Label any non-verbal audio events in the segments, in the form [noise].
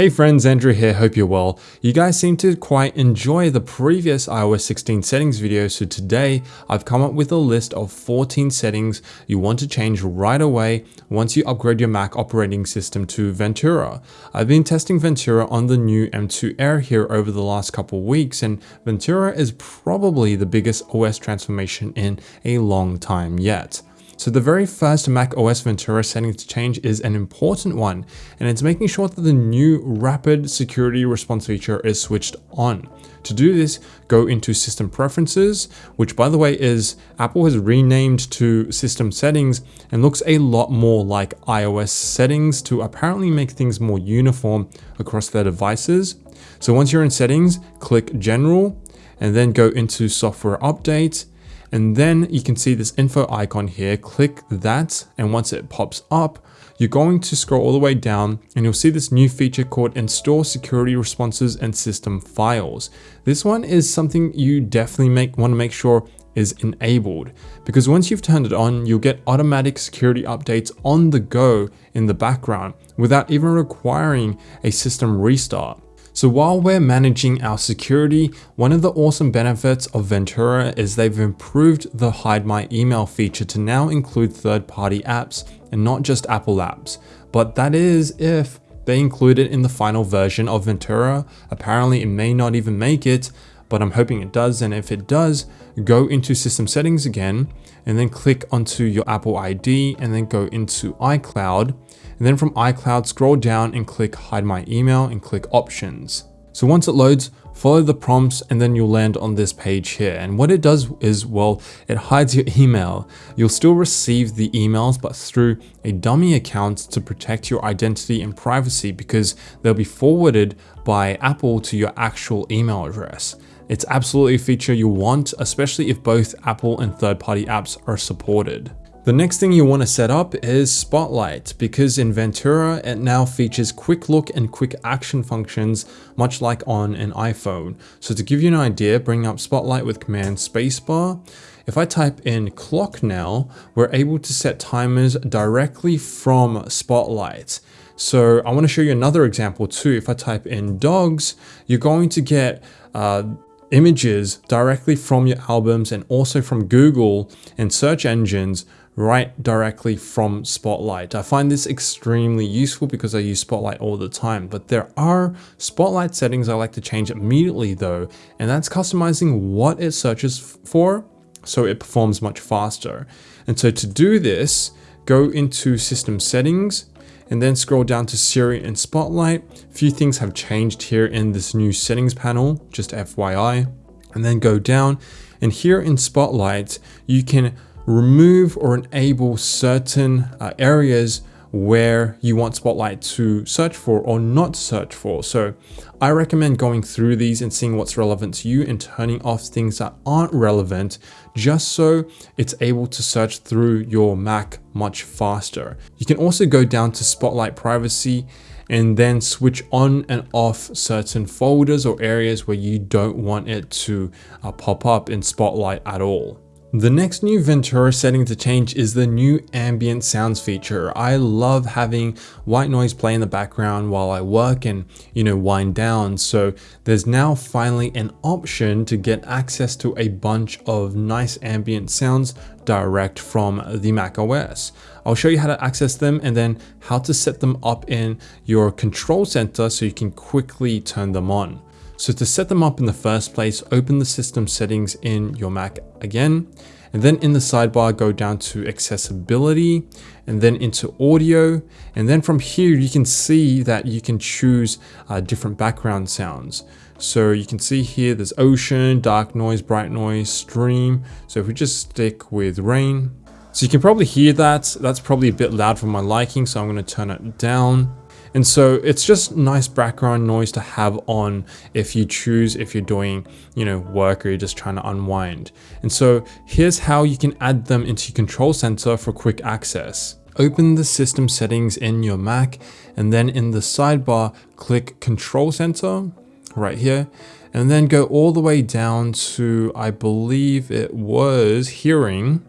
Hey friends, Andrew here, hope you're well. You guys seem to quite enjoy the previous iOS 16 settings video, so today I've come up with a list of 14 settings you want to change right away once you upgrade your Mac operating system to Ventura. I've been testing Ventura on the new M2 Air here over the last couple weeks, and Ventura is probably the biggest OS transformation in a long time yet. So the very first Mac OS Ventura setting to change is an important one, and it's making sure that the new rapid security response feature is switched on. To do this, go into system preferences, which by the way is Apple has renamed to system settings and looks a lot more like iOS settings to apparently make things more uniform across their devices. So once you're in settings, click general and then go into software updates and then you can see this info icon here, click that. And once it pops up, you're going to scroll all the way down and you'll see this new feature called install security responses and system files. This one is something you definitely make want to make sure is enabled because once you've turned it on, you'll get automatic security updates on the go in the background without even requiring a system restart. So while we're managing our security, one of the awesome benefits of Ventura is they've improved the hide my email feature to now include third-party apps and not just Apple apps. But that is if they include it in the final version of Ventura. Apparently it may not even make it, but I'm hoping it does. And if it does, go into system settings again and then click onto your Apple ID and then go into iCloud. And then from iCloud, scroll down and click hide my email and click options. So once it loads, follow the prompts and then you'll land on this page here. And what it does is, well, it hides your [laughs] email. You'll still receive the emails, but through a dummy account to protect your identity and privacy because they'll be forwarded by Apple to your actual email address. It's absolutely a feature you want, especially if both Apple and third-party apps are supported. The next thing you want to set up is Spotlight because in Ventura it now features quick look and quick action functions much like on an iPhone. So to give you an idea, bring up Spotlight with command spacebar. If I type in clock now, we're able to set timers directly from Spotlight. So I want to show you another example too. If I type in dogs, you're going to get uh, images directly from your albums and also from Google and search engines right directly from Spotlight. I find this extremely useful because I use Spotlight all the time, but there are Spotlight settings I like to change immediately though, and that's customizing what it searches for so it performs much faster. And so to do this, go into system settings and then scroll down to Siri and Spotlight. A few things have changed here in this new settings panel, just FYI. And then go down and here in Spotlight, you can remove or enable certain uh, areas where you want Spotlight to search for or not search for. So I recommend going through these and seeing what's relevant to you and turning off things that aren't relevant just so it's able to search through your Mac much faster. You can also go down to Spotlight Privacy and then switch on and off certain folders or areas where you don't want it to uh, pop up in Spotlight at all. The next new Ventura setting to change is the new ambient sounds feature. I love having white noise play in the background while I work and, you know, wind down. So there's now finally an option to get access to a bunch of nice ambient sounds direct from the Mac OS. I'll show you how to access them and then how to set them up in your control center so you can quickly turn them on. So to set them up in the first place, open the system settings in your Mac again, and then in the sidebar, go down to accessibility and then into audio. And then from here, you can see that you can choose uh, different background sounds. So you can see here, there's ocean, dark noise, bright noise, stream. So if we just stick with rain, so you can probably hear that. That's probably a bit loud for my liking, so I'm going to turn it down. And so it's just nice background noise to have on if you choose, if you're doing, you know, work or you're just trying to unwind. And so here's how you can add them into your control center for quick access. Open the system settings in your Mac and then in the sidebar, click control center right here and then go all the way down to, I believe it was hearing.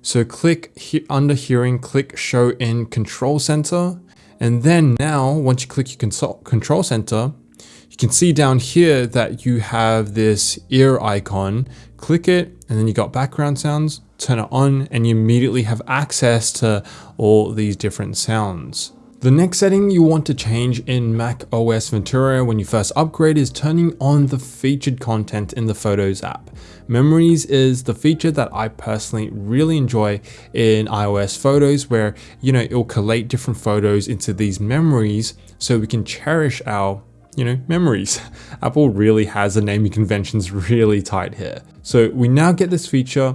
So click he under hearing, click show in control center And then now, once you click your control center, you can see down here that you have this ear icon. Click it, and then you got background sounds, turn it on, and you immediately have access to all these different sounds. The next setting you want to change in Mac OS Ventura when you first upgrade is turning on the featured content in the Photos app. Memories is the feature that I personally really enjoy in iOS Photos where, you know, it'll collate different photos into these memories so we can cherish our you know, memories. [laughs] Apple really has the naming conventions really tight here. So we now get this feature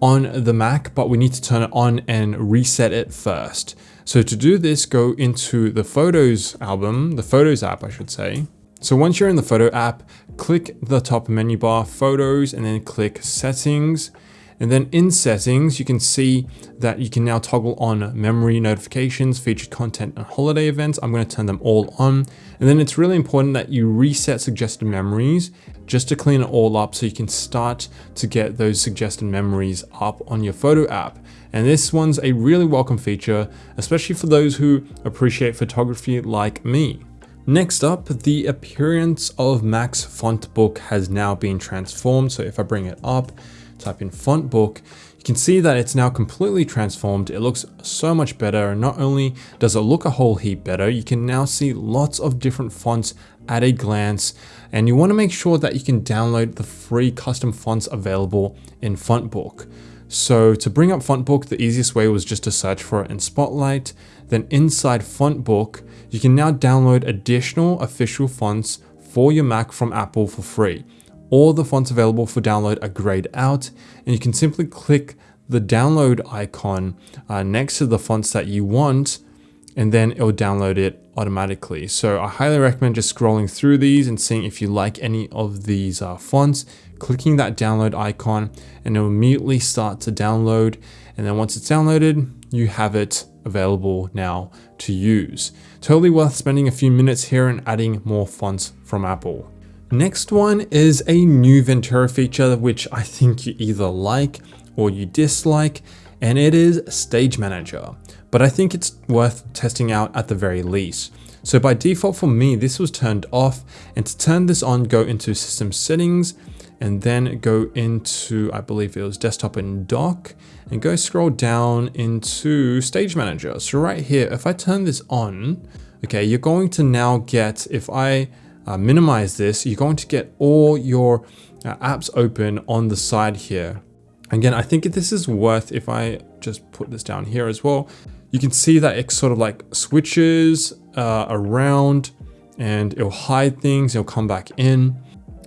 on the Mac, but we need to turn it on and reset it first. So to do this, go into the Photos album, the Photos app, I should say. So once you're in the Photo app, click the top menu bar, Photos, and then click Settings. And then in settings, you can see that you can now toggle on memory notifications, featured content and holiday events. I'm going to turn them all on. And then it's really important that you reset suggested memories just to clean it all up so you can start to get those suggested memories up on your photo app. And this one's a really welcome feature, especially for those who appreciate photography like me. Next up, the appearance of Mac's font book has now been transformed. So if I bring it up, type in font book, you can see that it's now completely transformed. It looks so much better. And not only does it look a whole heap better, you can now see lots of different fonts at a glance. And you want to make sure that you can download the free custom fonts available in Fontbook. So to bring up Fontbook, the easiest way was just to search for it in Spotlight. Then inside Fontbook, you can now download additional official fonts for your Mac from Apple for free. All the fonts available for download are grayed out and you can simply click the download icon uh, next to the fonts that you want and then it'll download it automatically. So I highly recommend just scrolling through these and seeing if you like any of these uh, fonts, clicking that download icon and it'll immediately start to download. And then once it's downloaded, you have it available now to use. Totally worth spending a few minutes here and adding more fonts from Apple. Next one is a new Ventura feature, which I think you either like or you dislike, and it is Stage Manager. But I think it's worth testing out at the very least. So by default for me, this was turned off, and to turn this on, go into System Settings, and then go into, I believe it was Desktop and Dock, and go scroll down into Stage Manager. So right here, if I turn this on, okay, you're going to now get, if I uh, minimize this, you're going to get all your uh, apps open on the side here. Again, I think this is worth if I just put this down here as well. You can see that it sort of like switches uh, around and it'll hide things, it'll come back in.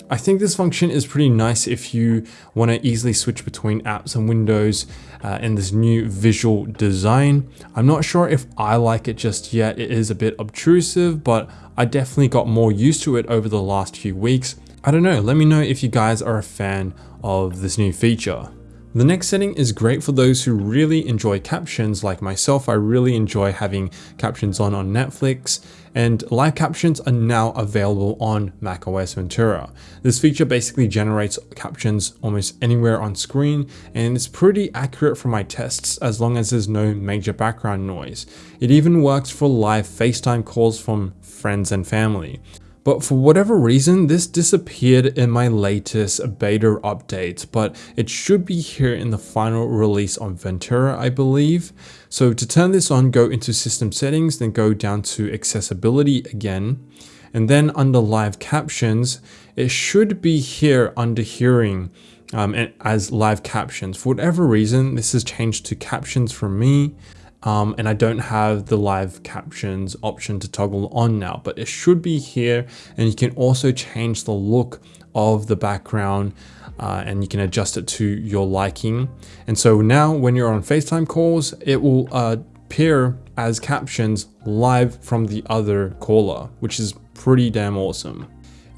I think this function is pretty nice if you want to easily switch between apps and windows uh, in this new visual design. I'm not sure if I like it just yet. It is a bit obtrusive, but I definitely got more used to it over the last few weeks. I don't know, let me know if you guys are a fan of this new feature. The next setting is great for those who really enjoy captions like myself. I really enjoy having captions on on Netflix and live captions are now available on macOS Ventura. This feature basically generates captions almost anywhere on screen and it's pretty accurate for my tests as long as there's no major background noise. It even works for live FaceTime calls from friends and family. But for whatever reason, this disappeared in my latest beta update, but it should be here in the final release on Ventura, I believe. So to turn this on, go into system settings, then go down to accessibility again. And then under live captions, it should be here under hearing um, as live captions. For whatever reason, this has changed to captions for me um, and I don't have the live captions option to toggle on now, but it should be here. And you can also change the look of the background uh, and you can adjust it to your liking. And so now when you're on FaceTime calls, it will uh, appear as captions live from the other caller, which is pretty damn awesome.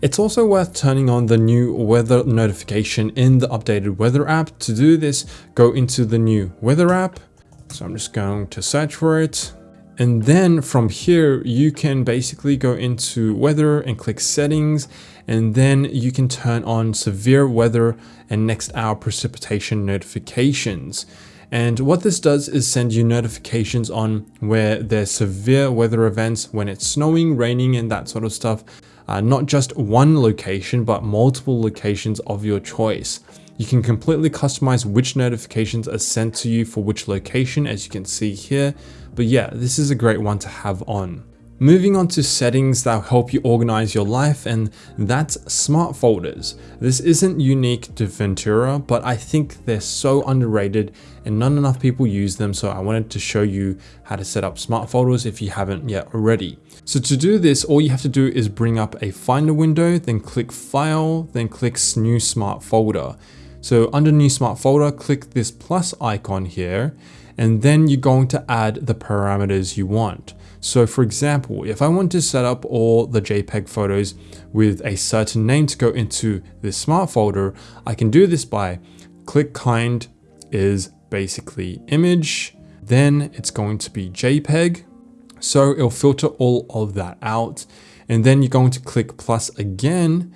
It's also worth turning on the new weather notification in the updated weather app. To do this, go into the new weather app, so I'm just going to search for it. And then from here, you can basically go into weather and click settings. And then you can turn on severe weather and next hour precipitation notifications. And what this does is send you notifications on where there's severe weather events, when it's snowing, raining, and that sort of stuff. Uh, not just one location, but multiple locations of your choice. You can completely customize which notifications are sent to you for which location, as you can see here. But yeah, this is a great one to have on. Moving on to settings that help you organize your life and that's smart folders. This isn't unique to Ventura, but I think they're so underrated and not enough people use them. So I wanted to show you how to set up smart folders if you haven't yet already. So to do this, all you have to do is bring up a finder window, then click file, then click new smart folder. So under new smart folder, click this plus icon here, and then you're going to add the parameters you want. So for example, if I want to set up all the JPEG photos with a certain name to go into this smart folder, I can do this by click kind is basically image, then it's going to be JPEG. So it'll filter all of that out. And then you're going to click plus again.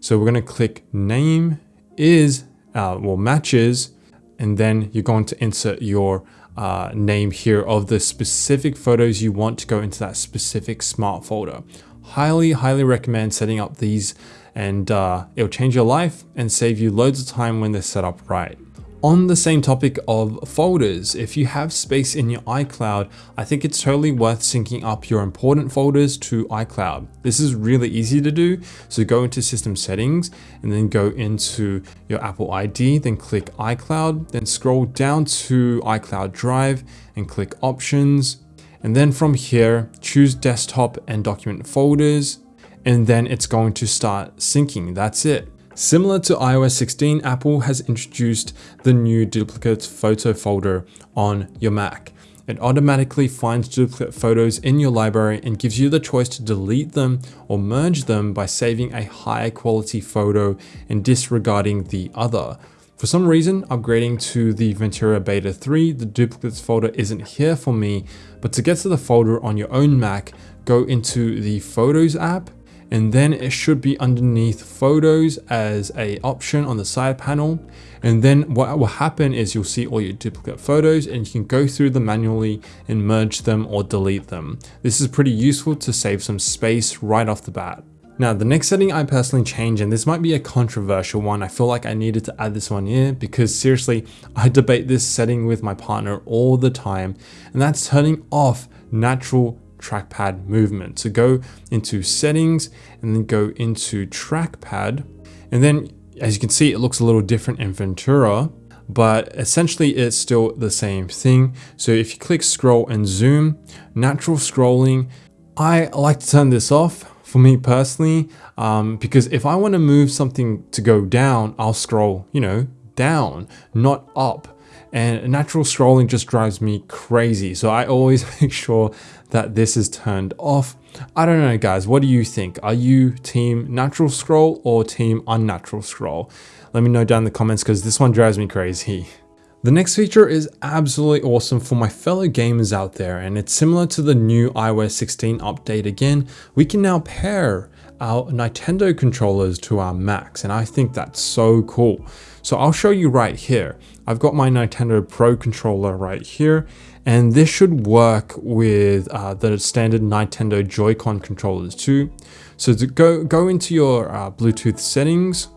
So we're going to click name is, uh, well, matches, and then you're going to insert your uh, name here of the specific photos you want to go into that specific smart folder. Highly, highly recommend setting up these and uh, it'll change your life and save you loads of time when they're set up right. On the same topic of folders, if you have space in your iCloud, I think it's totally worth syncing up your important folders to iCloud. This is really easy to do. So go into system settings and then go into your Apple ID, then click iCloud, then scroll down to iCloud Drive and click options. And then from here, choose desktop and document folders, and then it's going to start syncing. That's it. Similar to iOS 16, Apple has introduced the new duplicate photo folder on your Mac. It automatically finds duplicate photos in your library and gives you the choice to delete them or merge them by saving a higher quality photo and disregarding the other. For some reason, upgrading to the Ventura Beta 3, the duplicates folder isn't here for me, but to get to the folder on your own Mac, go into the Photos app and then it should be underneath photos as a option on the side panel and then what will happen is you'll see all your duplicate photos and you can go through them manually and merge them or delete them. This is pretty useful to save some space right off the bat. Now, the next setting I personally change, and this might be a controversial one, I feel like I needed to add this one here because seriously, I debate this setting with my partner all the time, and that's turning off natural trackpad movement. So go into settings and then go into trackpad. And then as you can see, it looks a little different in Ventura, but essentially it's still the same thing. So if you click scroll and zoom, natural scrolling, I like to turn this off for me personally, um, because if I want to move something to go down, I'll scroll, you know, down, not up and natural scrolling just drives me crazy. So I always [laughs] make sure that this is turned off. I don't know guys, what do you think? Are you team natural scroll or team unnatural scroll? Let me know down in the comments because this one drives me crazy. [laughs] The next feature is absolutely awesome for my fellow gamers out there and it's similar to the new iOS 16 update again. We can now pair our Nintendo controllers to our Macs and I think that's so cool. So I'll show you right here. I've got my Nintendo Pro controller right here and this should work with uh, the standard Nintendo Joy-Con controllers too. So to go, go into your uh, Bluetooth settings,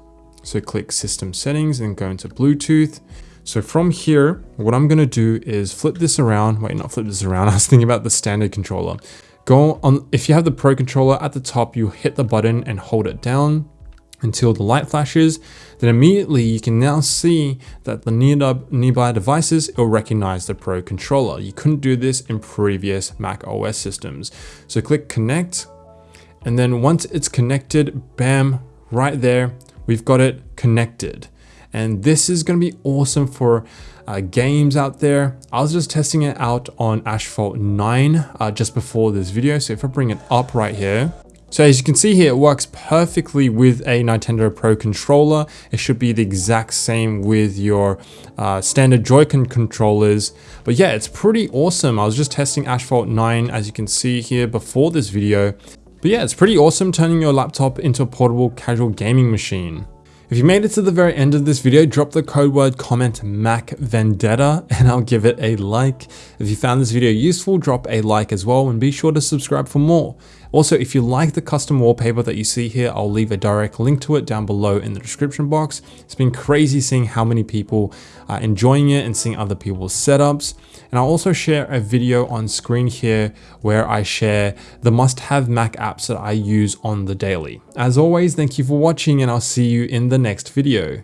so click system settings and go into Bluetooth. So from here, what I'm gonna do is flip this around. Wait, not flip this around. [laughs] I was thinking about the standard controller. Go on, if you have the Pro controller at the top, you hit the button and hold it down until the light flashes, then immediately you can now see that the nearby devices will recognize the Pro controller. You couldn't do this in previous Mac OS systems. So click connect, and then once it's connected, bam, right there, we've got it connected. And this is gonna be awesome for uh, games out there. I was just testing it out on Asphalt 9 uh, just before this video. So if I bring it up right here, so as you can see here, it works perfectly with a Nintendo Pro controller. It should be the exact same with your uh, standard Joy-Con controllers. But yeah, it's pretty awesome. I was just testing Asphalt 9, as you can see here before this video. But yeah, it's pretty awesome turning your laptop into a portable casual gaming machine. If you made it to the very end of this video, drop the code word comment Mac Vendetta [laughs] and I'll give it a like. If you found this video useful, drop a like as well and be sure to subscribe for more. Also, if you like the custom wallpaper that you see here, I'll leave a direct link to it down below in the description box. It's been crazy seeing how many people are enjoying it and seeing other people's setups. And I'll also share a video on screen here where I share the must-have Mac apps that I use on the daily. As always, thank you for watching and I'll see you in the next video.